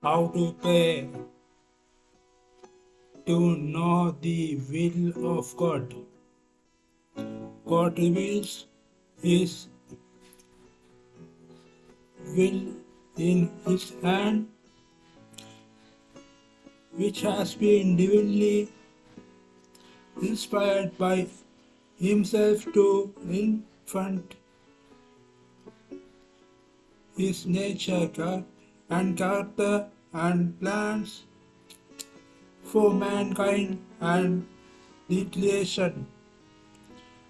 how to pray to know the will of God. God reveals His will in His hand, which has been divinely inspired by Himself to infant His nature and character and plans for mankind and the creation.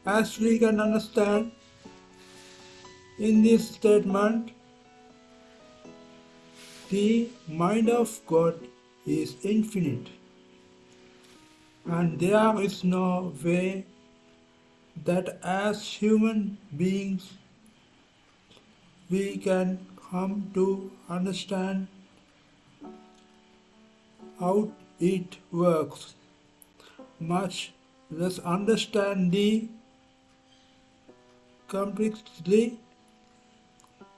As we can understand in this statement, the mind of God is infinite, and there is no way that as human beings we can come to understand how it works, much less understand the complexity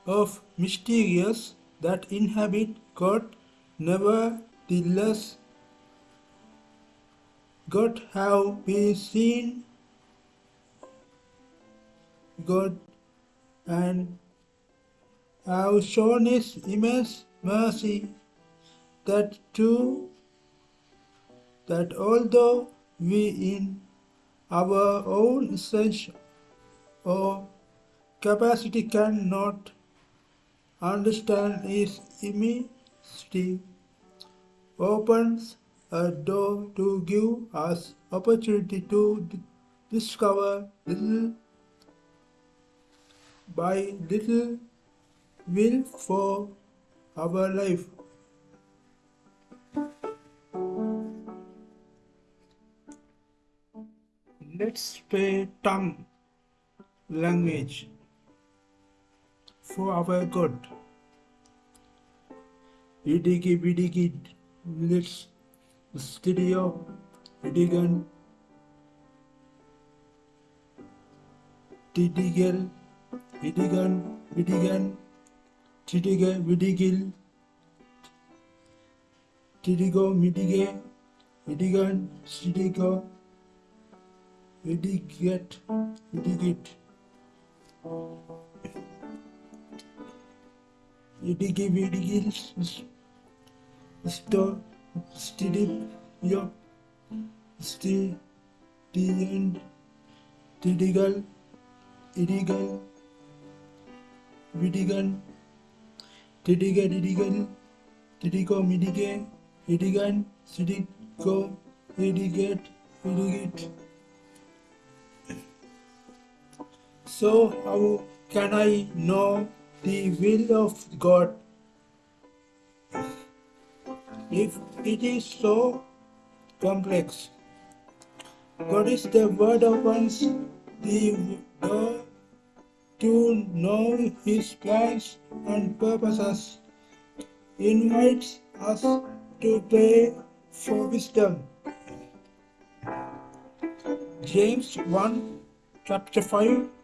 of mysterious that inhabit God. Nevertheless, God have been seen God and have shown His immense mercy that too that although we in our own sense or capacity cannot understand His immensity, opens a door to give us opportunity to discover little by little will for our life. Let's pay tongue language for our God. Idigi bidigi let's studio idigan Tidigel Idigan Vidigan Tidige Vidigil Tidigo Midige Idigan Sidigo idiot idiot idiot idiot stop stop your stadium illegal illegal illegal illegal illegal illegal illegal illegal illegal illegal illegal So how can I know the will of God if it is so complex? God is the word of once the door to know his plans and purposes invites us to pray for wisdom. James 1 chapter 5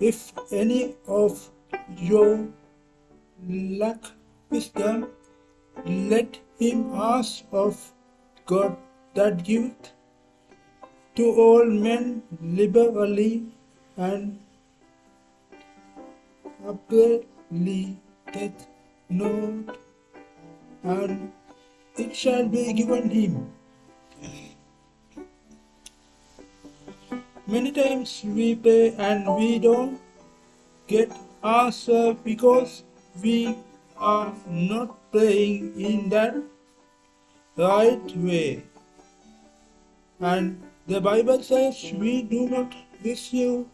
If any of your lack wisdom, let him ask of God that giveth to all men liberally and abundantly doth not, and it shall be given him. Many times we pray and we don't get answer because we are not praying in that right way. And the Bible says we do not receive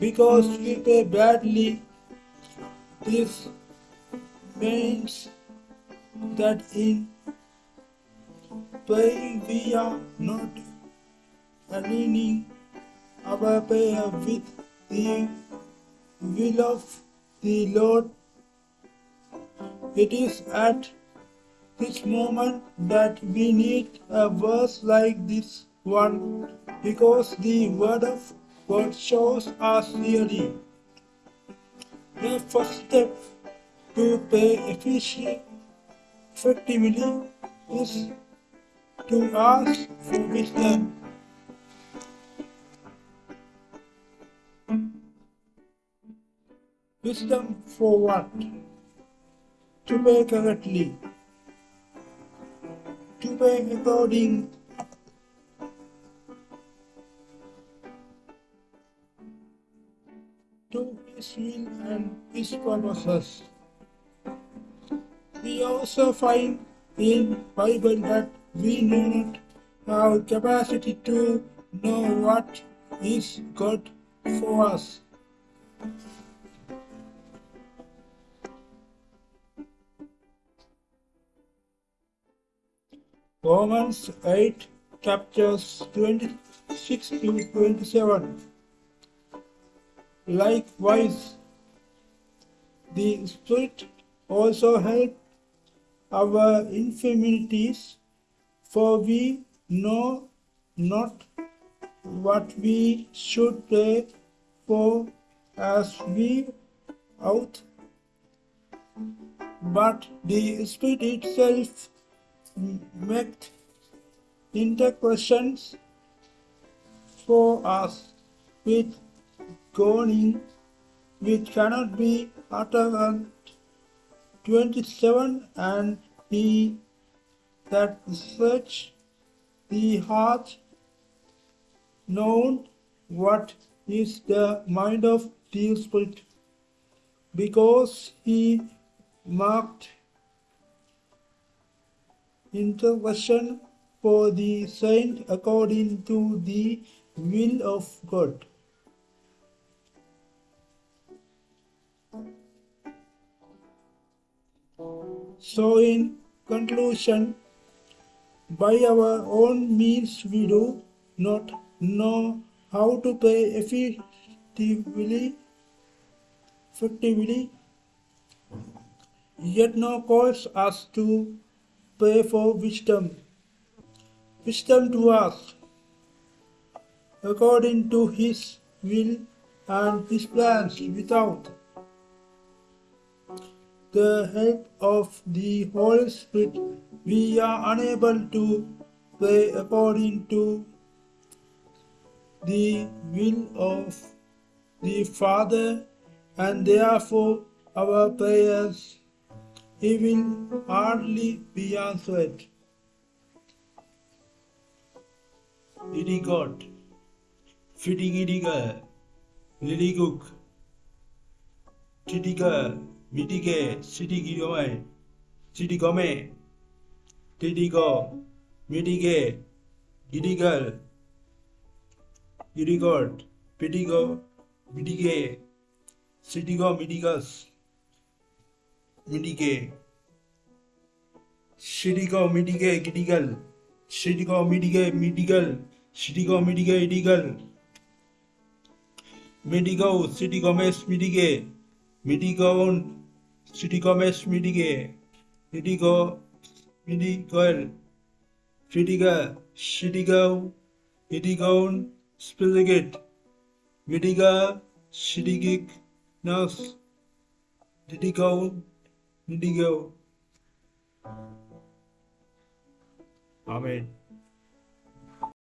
because we pray badly. This means that in praying we are not aligning prayer with the will of the Lord. It is at this moment that we need a verse like this one because the word of God shows us clearly the first step to pay effectively is to ask for wisdom. Wisdom for what? To pay correctly. To pay according to his will and his purposes. We also find in Bible that we do not capacity to know what is good for us. Romans 8 chapters 26 to 27. Likewise, the Spirit also help our infirmities, for we know not what we should pray for as we ought, but the Spirit itself makes intercessions for us with going which cannot be uttered 27 and he that search the heart known what is the mind of the spirit because he marked intercession for the saint according to the will of God. So, in conclusion, by our own means, we do not know how to pay effectively, effectively, yet no cause us to pray for wisdom. Wisdom to us, according to His will and His plans, without the help of the Holy Spirit, we are unable to pray according to the will of the Father, and therefore our prayers he will hardly be answered. Idigot, fitting idiger, liliguk, titiger, mitige, sitigome, sitigome, titigo, mitige, gidigal, irigot, pitigo, mitige, sitigo, mitigas. mitigate. Shitty mitigate, critical. Shitty mitigate, medical. Shitty mitigate, critical. Medical, city commerce, mitigate. Medical, city commerce, mitigate. Medical, medical. Critical, critical. Medical, specific. Medical, critical. Nurse. Critical. indigo. Amen.